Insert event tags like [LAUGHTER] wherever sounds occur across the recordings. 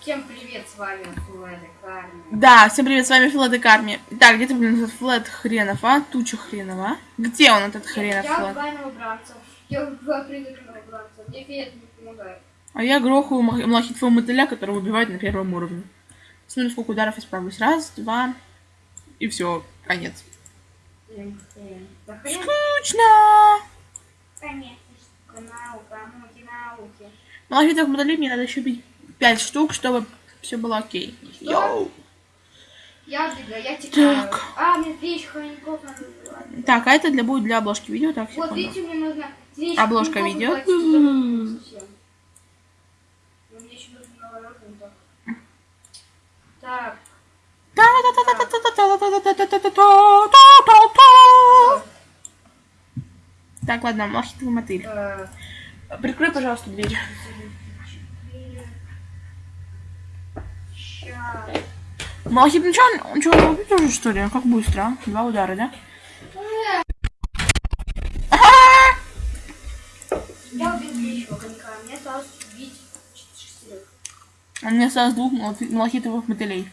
Всем привет, с вами Флэд Карми. Да, всем привет, с вами Флэд и Карми. Так, где ты, блин, этот Флэд хренов, а? Туча хренова, а? Где он, этот хренов Я Флэд? убиваю новобранцев. Я убиваю призраков новобранцев. Мне Фиет не помогает. А я грохаю малахитового мотыля, которого убивают на первом уровне. Смотрим, сколько ударов я справлюсь. Раз, два, и все, конец. Скучно! Конечно, наука, науки, науки. Малахитовых мотылей мне надо еще бить 5 штук, чтобы все было окей. Йоу! Я убегаю, я текаю. Так. А, мне надо убивать. Так, а это для будет для обложки видео, так, Вот, секунду. видите, мне нужно Обложка видео. наворотный так. Так, Так, ладно, малахитовый мотыль. э, Прикрой, пожалуйста, дверь. Ну он, он чё, он убит уже, что ли? Как быстро, а? Два удара, да? Я убил третьего конька, мне осталось убить шестерых. Он мне осталось двух малахи- малахитовых мотылей.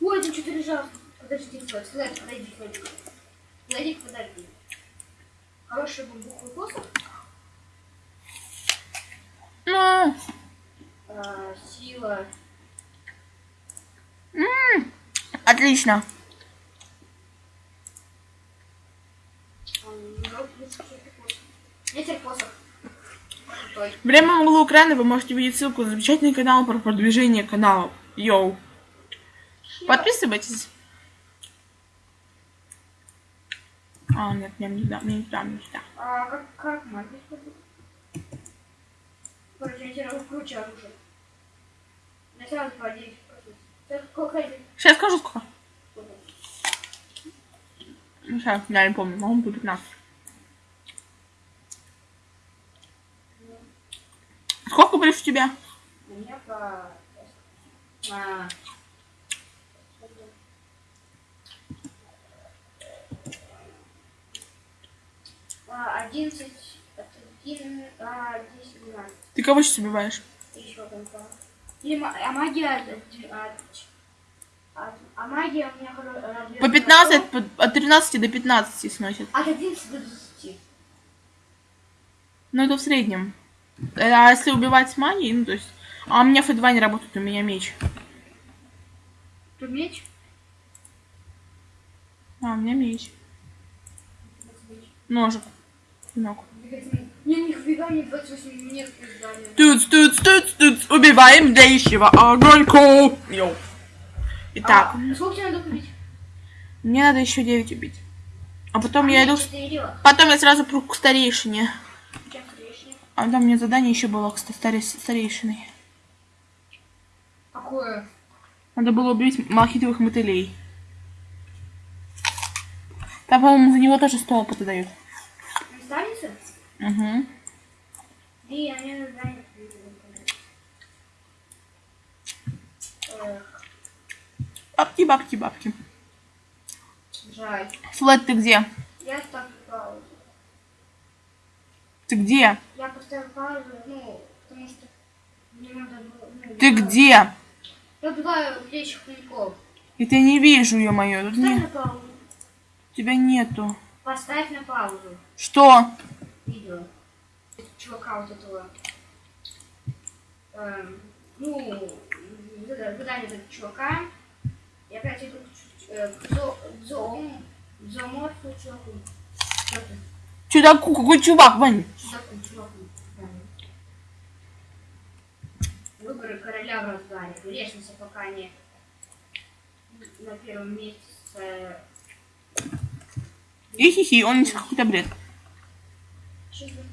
Ой, ты что-то лежал. Подожди, Флэд, подойди, Флэд. Флэдик, подожди. Хороший бамбуковый посох. Ну, а, сила. м, отлично. ам, ну, лучше всё-таки посох. Ветер посох. Время в углу экрана вы можете видеть ссылку на замечательный канал про продвижение каналов. Йоу. Подписывайтесь. А, нет, мне не туда, мне не туда, мне не туда. А как, как магия? Короче, я тебе круче оружие. Я сразу по 10 Сейчас скажу сколько. Ну, сейчас, я не помню, могу быть 15. Сколько больше у тебя? У меня по... А. А, 11, от 1, а, 10, 12. Ты кого сейчас убиваешь? Еще конца. Ма- а магия... А, а, магия у меня... По 15, по- от 13 до 15 сносит. От 11 до 20. Ну, это в среднем. Э, А если убивать с магией, ну, то есть... А у меня F2 не работает, у меня меч. Тут меч? А, у меня меч. Ножик. Клинок. Не, нифига не 28 нет издания. Туц, туц, туц, туц, убиваем дающего огоньку. Йоу. Итак, А, сколько тебе надо купить? мне надо еще 9 убить. А потом я иду... Потом я сразу пру к старейшине. А там мне задание еще было к ста- старе- старейшиной. Какое? Надо было убить малахитовых мотылей. Там, по-моему, за него тоже 100 опыта дают. Угу. Бабки, бабки, бабки. Жаль. Флэт, ты где? Я ставлю паузу. Ты где? Я поставил паузу, ну, потому что мне надо было... Ну, Ты я- где? Я убиваю плечих хомяков. И ты не вижу, ё-моё. Поставь не... на паузу. Тебя нету. Поставь на паузу Что? Видео. Чувака вот этого. Эм, ну, задание этого чувака. Я опять иду к, э, к зо- зоом- зооморфу чуваку. Чудаку, какой чувак, Вань? чуваку, чуваку. Да. Выборы короля в разгаре. Грешница пока не на первом месте с э, И хихи, он несет какой-то бред. Что это? Вот, Типа ты видел, как приеду,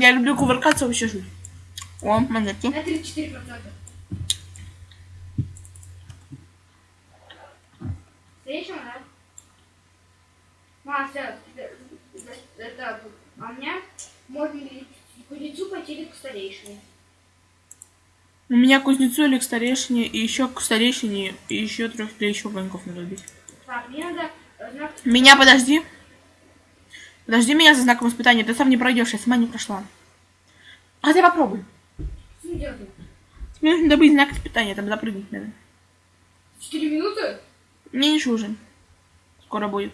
я люблю кувыркаться вообще жуть. О, монетки. На 34%. Встреча, да? А все, это, а у меня можно кузнецу пойти к старейшине? У меня кузнецу или к старейшине, и еще к старейшине, и еще трех или еще воинков надо убить. Так, мне надо э, знак... Меня подожди. Подожди меня за знаком испытания, ты сам не пройдешь, я сама не прошла. А ты попробуй. Делать? Тебе нужно добыть знак испытания, там запрыгнуть надо. Четыре минуты? Мне не нужен. Скоро будет.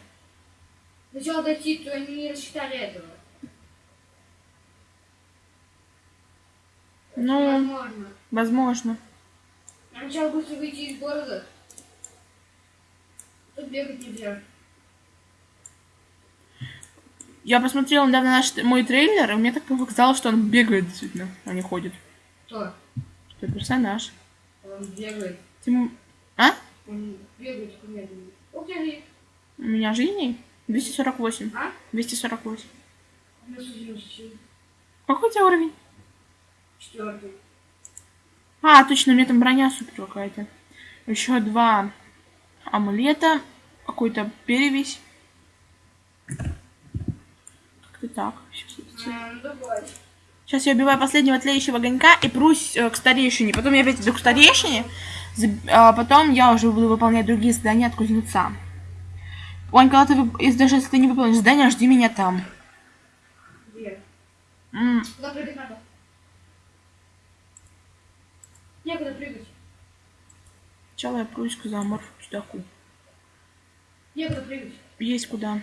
Сначала дойти, то они не рассчитали этого. Ну, Возможно. возможно. А Сначала быстро выйти из города. Тут бегать нельзя. Я посмотрела недавно наш мой трейлер, и мне так показалось, что он бегает действительно, а не ходит. Кто? Что персонаж. Он бегает. Тим- А? Он бегает ты, У меня жизней 248. а? 248. У меня сузился. Какой у тебя уровень? Четвертый. А, точно, у меня там броня супер какая-то. Еще два амулета. Какой-то перевесь. Как-то так. А, ну. Сейчас я убиваю последнего тлеющего огонька и прусь э, к старейшине. Потом я опять иду к старейшине. а потом я уже буду выполнять другие задания от кузнеца. Вань, когда ты, вып- даже если ты не выполнишь задание, жди меня там. Где? М, Куда прыгать надо? Некуда прыгать. Сначала я прусь к заморфу чудаку. Некуда прыгать. Есть куда.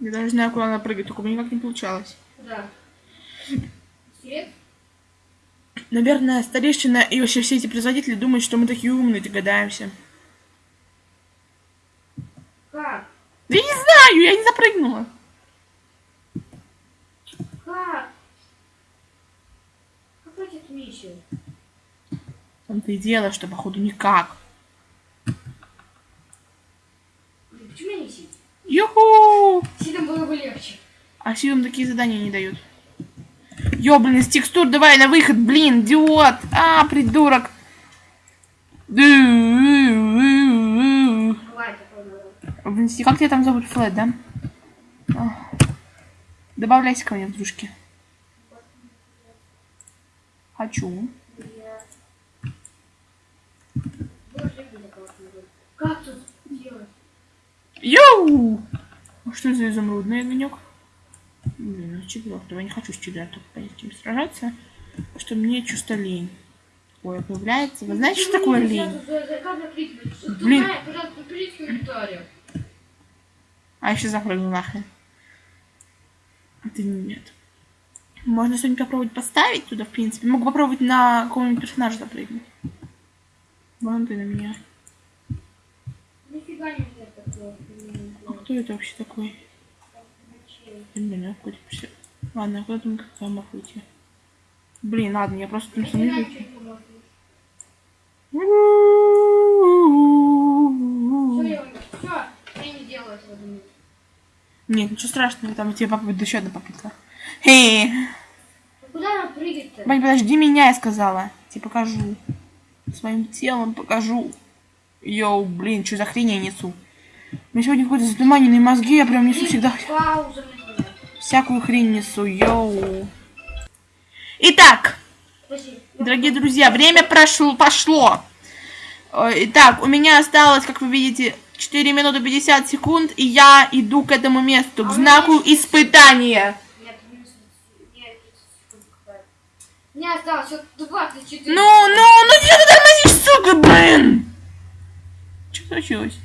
Я даже знаю, куда надо прыгать, только у меня никак не получалось. Куда? Скелет? Наверное, старейшина и вообще все эти производители думают, что мы такие умные, догадаемся. Как? Да я не знаю, я не запрыгнула. Как? Миссия? В том-то и дело, что походу никак. Почему я не? Юху! Сидом было бы легче. А силам такие задания не дают. Ё, блин, из текстур давай на выход, блин, идиот! А, придурок! Блин, Как тебя там зовут? Флэт, да? Добавляйся ко мне в дружки. Хочу. Как тут делать? Йоу! А что за изумрудный огонек? Блин, ну четвертого. Я не хочу с четвертым понять, кем сражаться. Потому что мне чувство лень. Ой, появляется. Вы знаете, что такое лень? Блин. А еще запрыгну нахрен. Это нет. Можно что-нибудь попробовать поставить туда, в принципе. Могу попробовать на какого-нибудь персонажа запрыгнуть. Вон ты на меня. Нифига такое. А кто это вообще такой? Блин, а какой-то перс- Ладно, куда там как там мог выйти? Блин, ладно, я просто там не я я не думаю. Нет, ничего страшного, там у тебя попытка, еще одна попытка. Ну Куда нам прыгать-то? Вань, подожди меня, я сказала. Тебе покажу. Своим телом покажу. Йоу, блин, что за хрень я несу? У меня сегодня какой-то затуманенные мозги, я прям несу всегда Пауза всякую хрень несу, йоу. Итак, я- дорогие друзья, время прошло, пошло. Э, Итак, у меня осталось, как вы видите, 4 минуты 50 секунд, и я иду к этому месту, к А знаку испытания. Нет, минус- нет, 30 секунд какая-то. Мне осталось всего 24. Ну, ну, ну где ты тормозишь, сука, блин? Что случилось?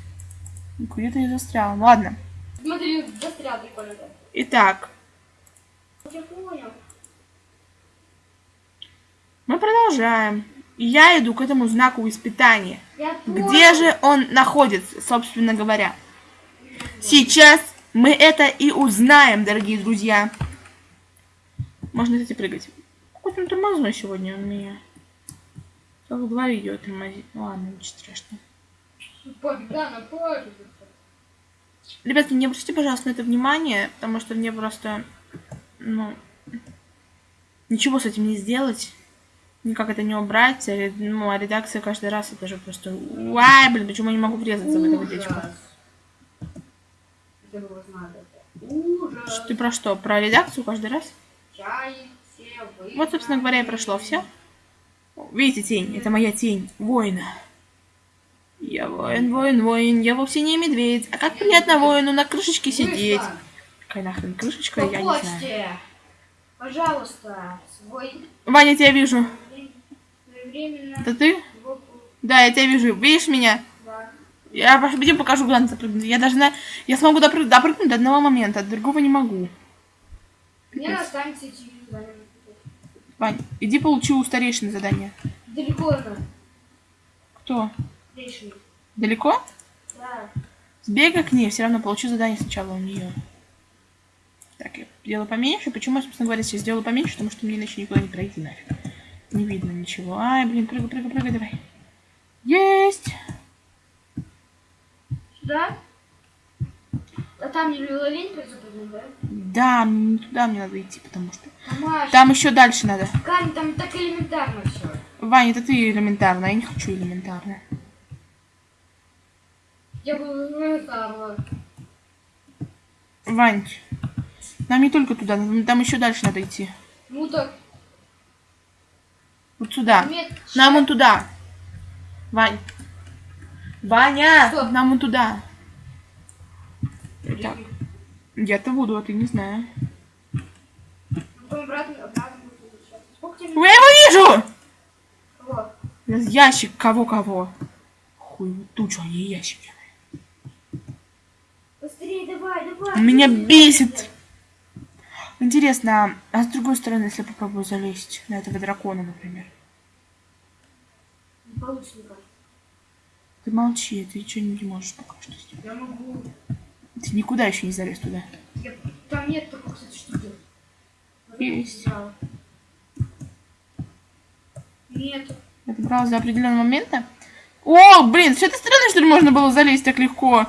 Где-то я застрял. Ладно. Смотри, застрял прикольно. так. Итак, Я понял. мы продолжаем. И Я иду к этому знаку испытания. Где же он находится, собственно говоря? Сейчас мы это и узнаем, дорогие друзья. Можно, кстати, прыгать. Какой-то он тормозной сегодня у меня. Только два видео тормозит. Ну ладно, ничего страшного. Пофиг, да, на пофиг. Ребятки, не обратите, пожалуйста, на это внимание, потому что мне просто, ну, ничего с этим не сделать, никак это не убрать, а ну, а редакция каждый раз это же просто, уай, блин, почему я не могу врезаться в это водичку? Ужас. Ты про что, про редакцию каждый раз? Чай. Вот, собственно говоря, и прошло все. Видите, тень? Это моя тень. Воина. Я воин, воин, воин. Я вовсе не медведь. А как приятно воину на крышечке сидеть. Быстро. Какая нахрен крышечка, я не знаю. Пожалуйста, свой Ваня, я тебя вижу. временно. Это ты? Да, я тебя вижу. Видишь меня? Я пойдем покажу, куда надо запрыгнуть. Я даже на... Я смогу допрыг- допрыгнуть до одного момента, от другого не могу. Мне останется. Вань, иди получи у старейшины задание. Далеко она. Кто? Лишний. Далеко? Да. Сбегай к ней, все равно получу задание сначала у нее. Так, я сделаю поменьше. Почему я, собственно говоря, сейчас сделаю поменьше? Потому что мне иначе никуда не пройти нафиг. Не видно ничего. Ай, блин, прыгай, прыгай, прыгай, давай. Есть! Сюда? Там не запрыгнуть, да? Да, м, туда мне надо идти, потому что... Тамаш, Там еще дальше надо. Кань, там так элементарно все. Ваня, это ты элементарно, я не хочу элементарно. Я бы элементарно. Вань, нам не только туда, нам- там еще дальше надо идти. Ну так, Вот сюда. нет. Нам вон туда. Вань. Ваня! Что? Нам вон туда. Я-то буду, а ты не знаю. Тебе? Я его вижу! Кого? Ящик кого-кого. Хуй, тучу, а не ящики. Быстрее, давай, давай. Меня бесит. Интересно, а с другой стороны, если попробую залезть на этого дракона, например? Не получится никак. Ты молчи, ты ничего не можешь пока что сделать. Я могу. Ты никуда еще не залез туда. Я- Там нет такой, кстати, штуки. Есть. Да. Нет. Это брал за определенного момента. О, блин, с этой стороны, что ли, можно было залезть так легко?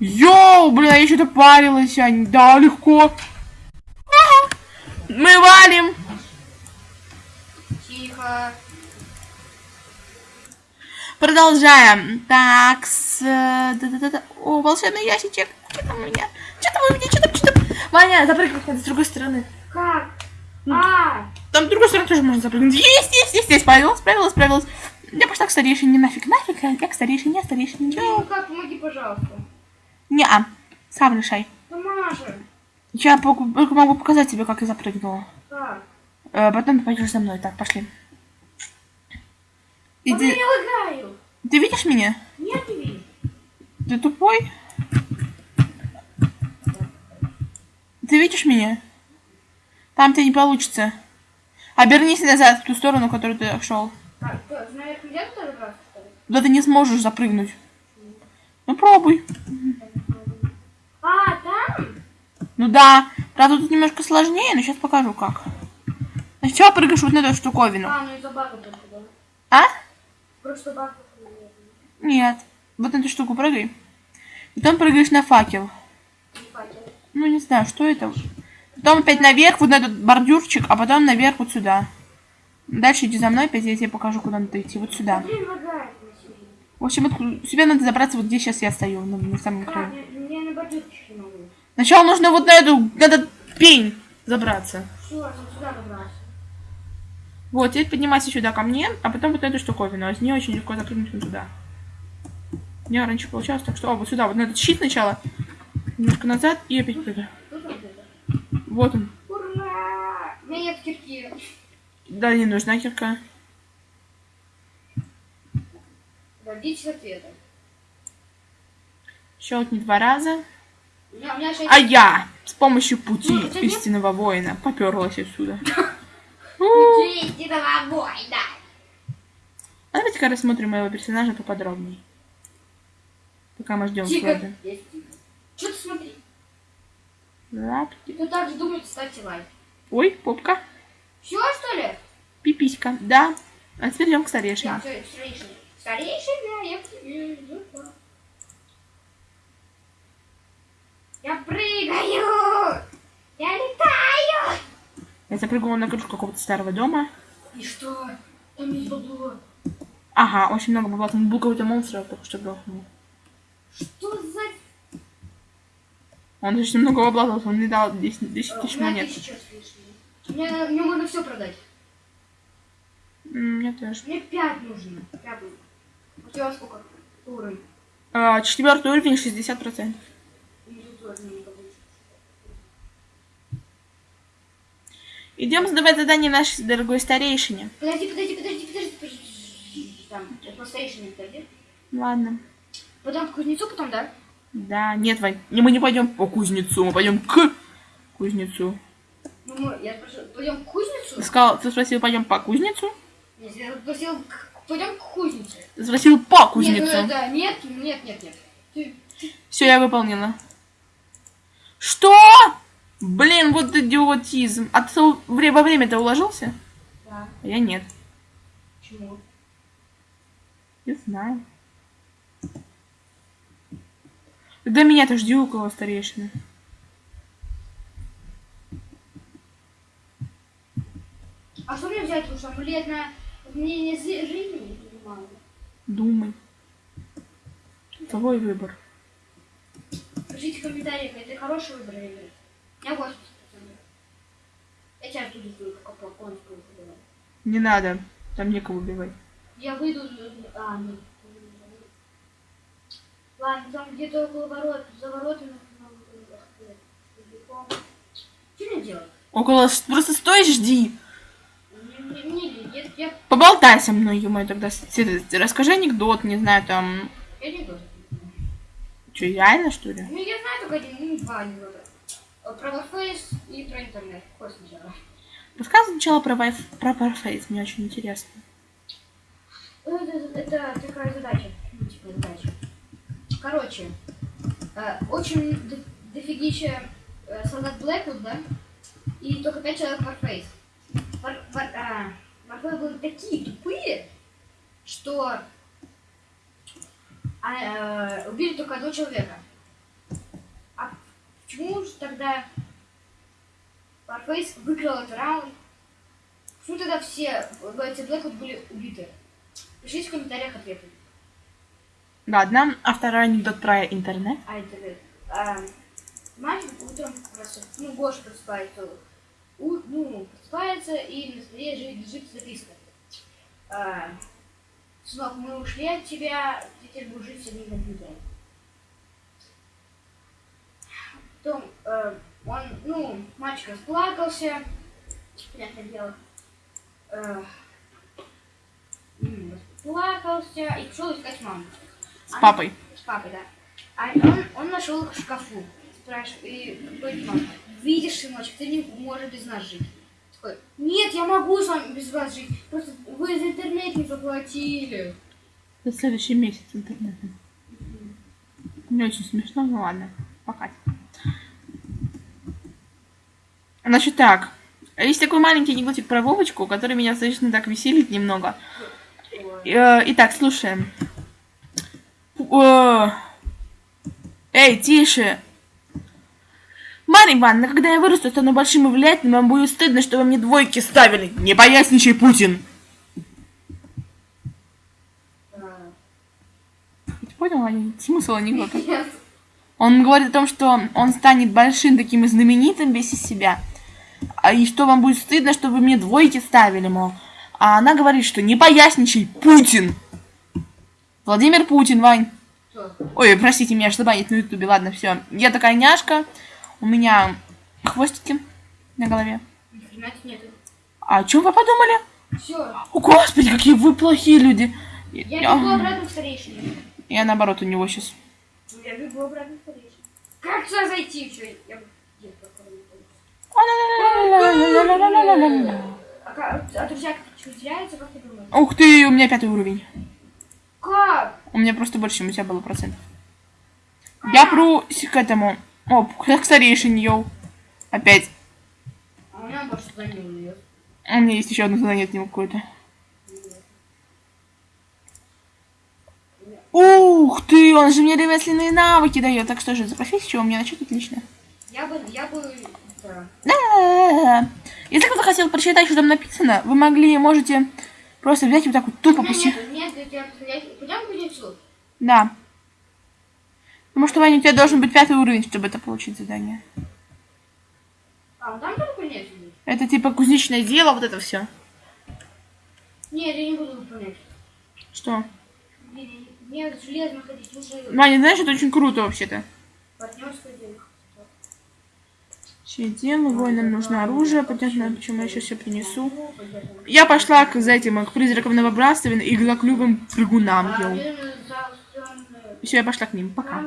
Йоу, блин, а я что-то парилась, а не- Да, легко. Ага. Мы валим. Тихо. Продолжаем. Так, с... э, да-да-да-да. О, волшебный ящичек. Что там у меня? Что там у меня? Что там? Что там? Ваня, запрыгивай надо с другой стороны. Как? Ну, А, Там с другой стороны тоже можно запрыгнуть. Есть, есть, есть, есть. Справилась, справилась, справилась. Я пошла к старейшине, нафиг, нафиг. Я к старейшине, а старейшине. ну как, помоги, пожалуйста. Не-а. Сам решай. Тамаша. Я пок- только могу показать тебе, как я запрыгнула. Как? Э, потом ты пойдешь за мной. Так, пошли. Я Иди. лагаю. Ты видишь меня? Нет, не видишь. Ты тупой? Ты видишь меня? Там тебе не получится. Обернись назад в ту сторону, в которую ты шел. А, что, что ли? Туда ты не сможешь запрыгнуть. Ну пробуй. А, там? Ну да. Правда, тут немножко сложнее, но сейчас покажу как. Сначала прыгаешь вот на эту штуковину. А, ну из-за бага только, да? А? Просто баг. Нет. Вот на эту штуку прыгай. Потом прыгаешь на факел. Не факел. Ну, не знаю, что это. Потом опять наверх, вот на этот бордюрчик, а потом наверх вот сюда. Дальше иди за мной, опять я тебе покажу, куда надо идти. Вот сюда. Себе. В общем, вот тебе надо забраться вот где сейчас я стою, на, на самом Как? краю. Сначала нужно вот на эту, на этот пень забраться. Все, я сюда добрался. Вот, теперь поднимайся сюда ко мне, а потом вот на эту штуковину. А с нее очень легко запрыгнуть вот туда. У меня раньше получалось так, что... О, вот сюда, вот на этот щит сначала. Немножко назад и опять прыгаю. Тут вот он. Ура! У меня нет кирки. Да, не нужна кирка. Дождитесь ответа. Щелкни два раза. У меня, у меня шесть... А я с помощью пути Ну, хотя нет. истинного воина поперлась отсюда. [LAUGHS] Истинного война. А давайте-ка рассмотрим моего персонажа поподробнее. Пока мы ждем Тихо. Флода. Что ты смотри? Лапки. Кто так же думает, ставьте лайк. Ой, попка. Все, что ли? Пиписька. Да. А теперь идем к старейшине. все, старейшина. Старейшина, я иду. Прыгаю! Я летаю! Я запрыгнула на крышу какого-то старого дома. И что? Там есть бабло. Ага, очень много бабла. Там был какой-то монстр, только что грохнул. Что. Он очень много бабла, дал, он мне дал 10, 10 У тысяч монет. Мне, мне можно все продать. Мне тоже. Мне пять нужно. Пятый. У тебя сколько? Уровень. А, четвертый уровень 60%. И тут тоже не получится. Идем сдавать задание нашей дорогой старейшине. Подожди, подожди, подожди, подожди, подожди. Там, это просто еще не подожди. Ладно. Потом к кузнецу, потом, да? Да, нет, Вань, мы не пойдем по кузнецу, мы пойдем к кузнецу. Ну, мы, я спросил, пойдем к кузнецу? Ты сказал, ты спросил, пойдем по кузнецу? Нет, я спросил, пойдем к кузнецу. Ты спросил по Нет, ну, кузнецу. да, нет, нет, нет, нет. Ты, Все, я выполнила. Что? Блин, вот идиотизм. А ты во время-то уложился? да, А я нет. почему? Не знаю. Тогда меня-то жди у кого старейшины. А что мне взять лучше? Амулет на изменение зи- жизни? Не понимаю. Думай. Твой выбор. Пишите в комментариях, это хороший выбор или нет. Я 80%. Я тебя оттуда сделаю, как конскую выбираю. Не надо. Там некого убивать. Я выйду... А, нет. Ладно, там где-то около ворот, за воротами. Что мне делать? Около... Просто стой, жди. Не, не, не, я, Поболтай со мной, ё тогда. Расскажи анекдот, не знаю, там... буду. Что, реально, что ли? Ну, я знаю только один, ну, два анекдота. Э, Про Warface и про интернет. Какой сначала? Рассказывай сначала про, вайф... про Warface, мне очень интересно. Ну, Это, это такая задача. Ну, типа задача. Короче, э, очень до- дофигища э, солдат Блэквуд, да? И только пять человек Warface. Вар, вар, а, Warface были такие тупые, что а, э, убили только одного человека. А почему же тогда Warface выиграл этот раунд? Почему тогда все бойцы Блэквуд были убиты? Пишите в комментариях ответы. Ладно, а второй анекдот про интернет. А интернет. А, мальчик утром просто, ну, Гоша просыпается, у, ну, просыпается и на столе лежит, записка. А, Сынок, мы ушли от тебя, ты теперь будешь жить с одним компьютером. Потом э, он, ну, мальчик расплакался, понятное дело. Э, расплакался и пошел искать маму. С папой. с папой, да. А он, он нашел их в шкафу. Спрашивает, и говорит, мама, видишь, сыночек, ты не можешь без нас жить. Такой, нет, я могу с вами без вас жить. Просто вы за интернет не заплатили. За следующий месяц интернета. Не очень смешно, ну ладно. Пока. Значит так. Есть такой маленький анекдотик про Вовочку, который меня достаточно так веселит немного. Э, Итак, слушаем. Эй, тише. Марья Ивановна, когда я вырасту, стану большим и влиятельным, вам будет стыдно, что вы мне двойки ставили. Не поясничай, Путин. Ты понял ани- смысл анекдота? Нет. Он говорит о том, что он станет большим таким и знаменитым из себя. А и что вам будет стыдно, что вы мне двойки ставили, мол. А она говорит, что не поясничай, Путин. Владимир Путин, Вань. Что? Ой, простите, меня аж забанить на ютубе. Ладно, все. Я такая няшка. У меня хвостики на голове. А о чем вы подумали? Все. О, господи, какие вы плохие люди. Я Я, бегу обратно в старейшину. я наоборот у него сейчас. Я бегу обратно в старейшину. Как сюда зайти? Что? Я... А, а друзья как теряются, как ты думаешь? Ух ты, у меня пятый уровень. Как? У меня просто больше, чем у тебя было процентов. Я пру к этому. О, к старейшине, йоу. Опять. А у меня больше туда не уйдет. У меня есть еще одно задание от него какое-то. Ух ты, он же мне ремесленные навыки дает. Так что же, за профессию у меня начать отлично. Я бы, я бы, да. Да. Если кто-то хотел прочитать, что там написано, вы могли, можете просто взять вот так вот тупо пусть. нет, нет, я, пойдем к кузнецу. Да. Потому что, Ваня, у тебя должен быть пятый уровень, чтобы это получить задание. А, там кузнец будет? Это типа кузнечное дело, вот это все. Нет, я не буду выполнять. Что? Мне, мне железо находить уже Ваня, знаешь, это очень круто вообще-то. партнерское дело. Все дело, воинам нужно оружие, понятно, почему я сейчас все принесу. Я пошла к за этим, к призракам новобратства и к заклювым прыгунам. А, йоу. Все, я пошла к ним. Пока.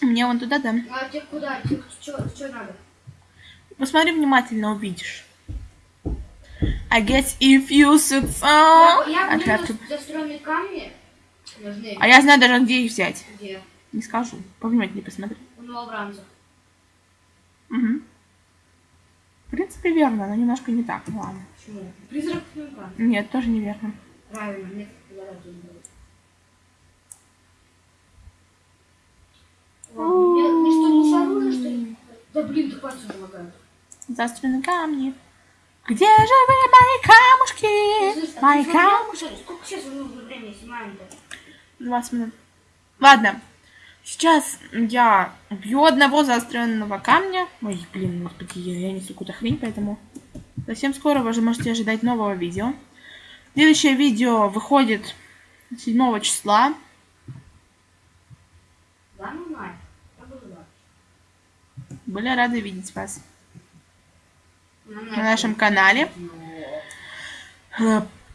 Мне вон туда, да. А тебе куда? Что надо? Посмотри внимательно, увидишь. I guess if you sit so... я, я to- заостренные камни нужны. А я знаю даже, где их взять. Где? Не скажу. Повнимательнее посмотри. У новобранцев. Угу. В принципе, верно, но немножко не так. Ну ладно. Почему? Призрак новобранцев. Нет, тоже неверно. Правильно, мне, что, что ли? Да блин, ты пальцы уже лагают. Заостренные камни. Где же вы, мои камушки? Слышь, а Мои камушки. Сколько сейчас нужно времени снимаем-то? 20 минут. Ладно. Сейчас я убью одного заостренного камня. Ой, блин, господи, я, я несу какую-то хрень, поэтому совсем скоро вы же можете ожидать нового видео. Следующее видео выходит 7 числа. Ну. Были рады видеть вас На на нашем канале.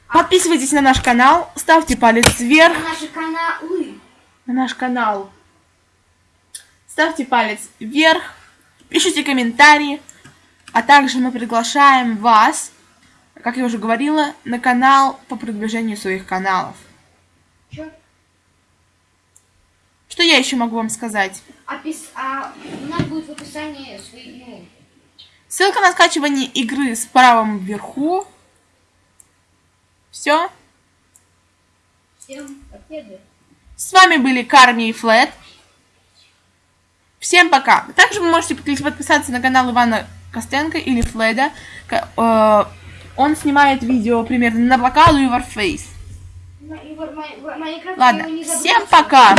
Подписывайтесь на наш канал, ставьте палец вверх. На наши каналы. на наш канал. Ставьте палец вверх, пишите комментарии, а также мы приглашаем вас, как я уже говорила, на канал по продвижению своих каналов. Чё? Что я еще могу вам сказать? Опис... А у нас будет в описании свои, ну, Ссылка на скачивание игры с правом вверху. Все. всем победы. С вами были Карми и Флет. Всем пока. Также вы можете подписаться на канал Ивана Костенко или Фледа. К- э, Он снимает видео примерно на блокаду и Warface. Ладно, всем пока.